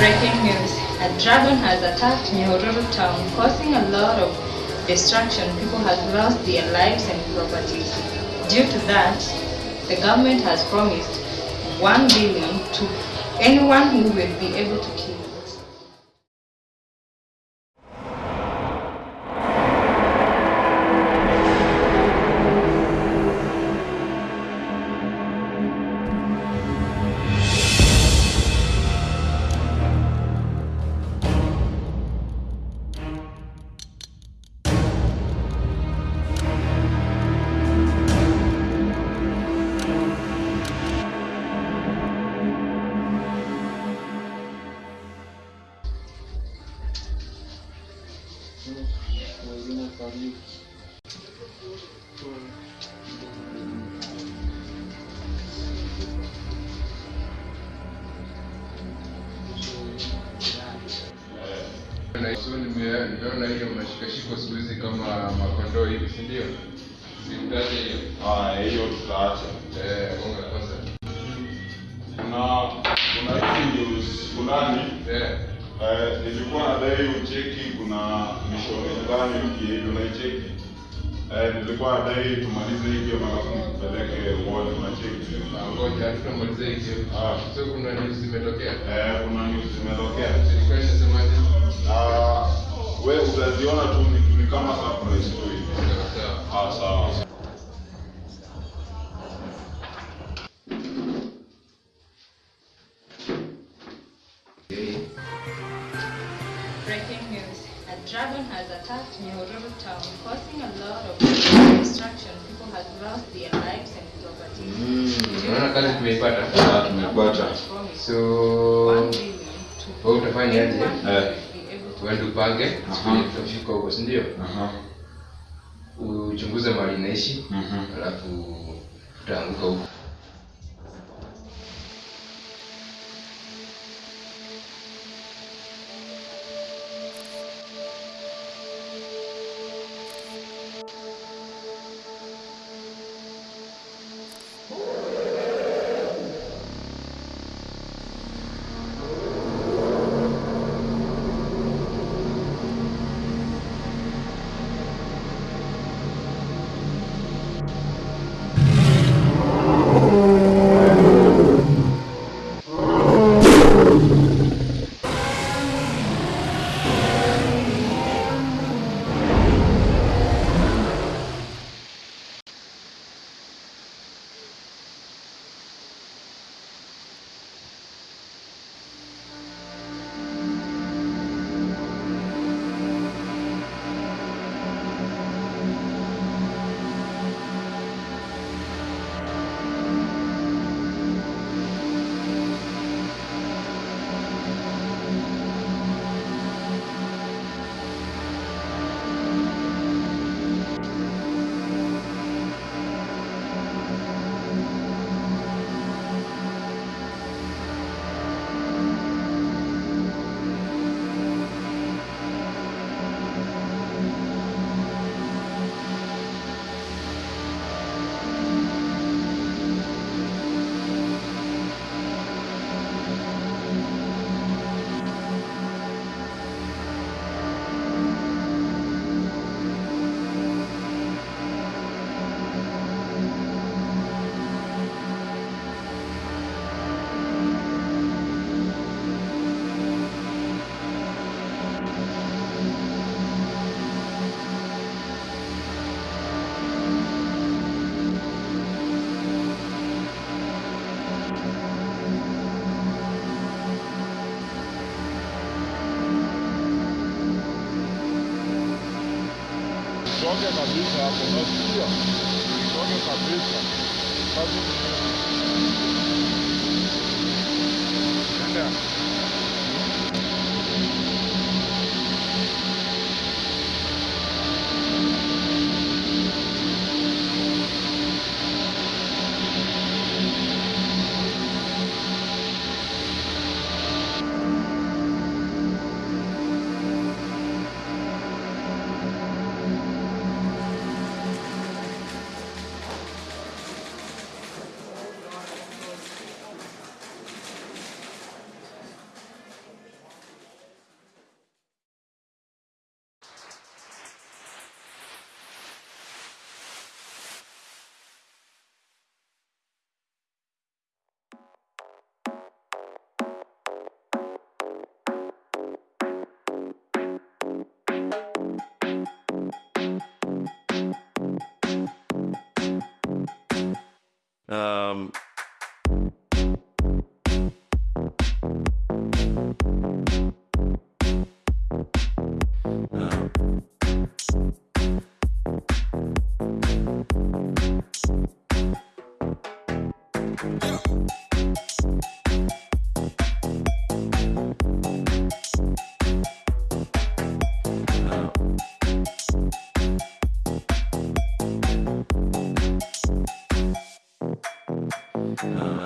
Breaking news. A dragon has attacked Nyahururu town, causing a lot of destruction. People have lost their lives and properties. Due to that, the government has promised 1 billion to anyone who will be able to kill it. Na so nimeona hiyo mashikashiko siku hizi kama makondoo hivi si ndio? Hiyo. Tutaacha. Kwanza. Kuna kuna hizi fulani Eh, eh, nilikuwa nadai ucheki, kuna mishoni fulani na unaicheki eh, nilikuwa nadai tumalize hivyo alafu nikupeleke uone unacheki. na ngoja tumalize hiyo. Ah. sio kuna news zimetokea. Eh, kuna news zimetokea. Nilikuwa nasemaje? Ah, wewe utaziona tu ni, ni kama surprise tu hivi. Sawa sawa. Ah, sawa. Breaking news. A dragon has attacked Nyahururu town, causing a lot of destruction. People have lost their lives and properties. Unaona kazi tumeipata. So One billion to wewe utafanya aje? anyone who Eh. Uende upange tutafika huko, si ndio? Uchunguze mali naishi, Mhm. alafu tutaanguka huko. Ooh. joga a cabeça, ela começa aqui, ó. Joga a cabeça, faz um Um, um,